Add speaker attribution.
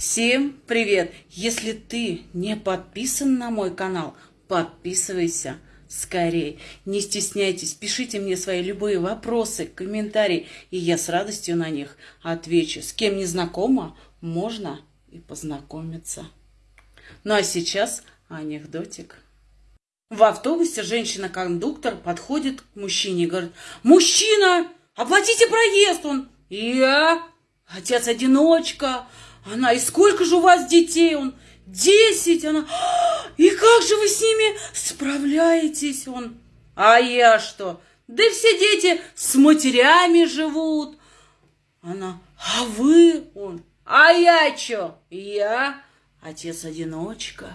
Speaker 1: Всем привет! Если ты не подписан на мой канал, подписывайся скорее. Не стесняйтесь, пишите мне свои любые вопросы, комментарии, и я с радостью на них отвечу. С кем не знакома, можно и познакомиться. Ну а сейчас анекдотик. В автобусе женщина-кондуктор подходит к мужчине и говорит, «Мужчина, оплатите проезд!» Он, «Я, отец-одиночка, она, и сколько же у вас детей? Он, десять. Она, и как же вы с ними справляетесь? Он, а я что? Да все дети с матерями живут. Она, а вы? Он, а я что? Я отец-одиночка.